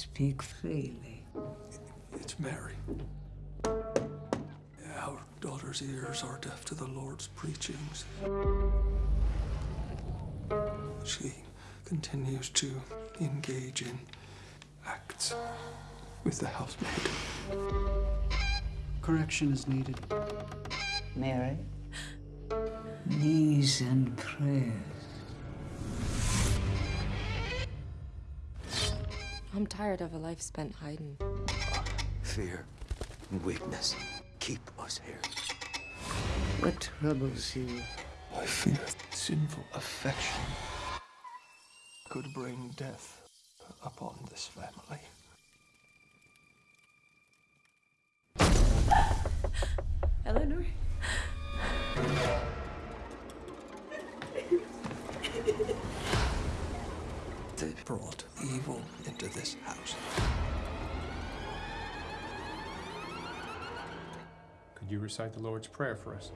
Speak freely. It's Mary. Our daughter's ears are deaf to the Lord's preachings. She continues to engage in acts with the housemaid. Correction is needed. Mary? Knees and prayers. I'm tired of a life spent hiding. Fear and weakness keep us here. What troubles you? I fear sinful affection could bring death upon this family. Eleanor? They brought evil into this house. Could you recite the Lord's Prayer for us?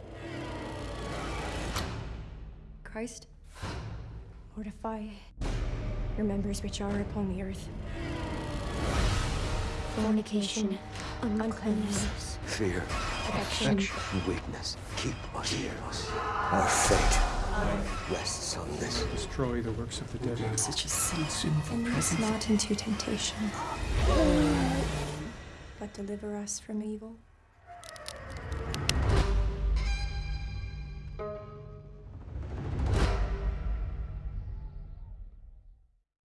Christ, mortify your members which are upon the earth. Fornication, uncleanness, Fear affection, and weakness keep us here. Our fate rests on this. Destroy the works of the devil. Such a sin. Sinful and lead us not into temptation, but deliver us from evil.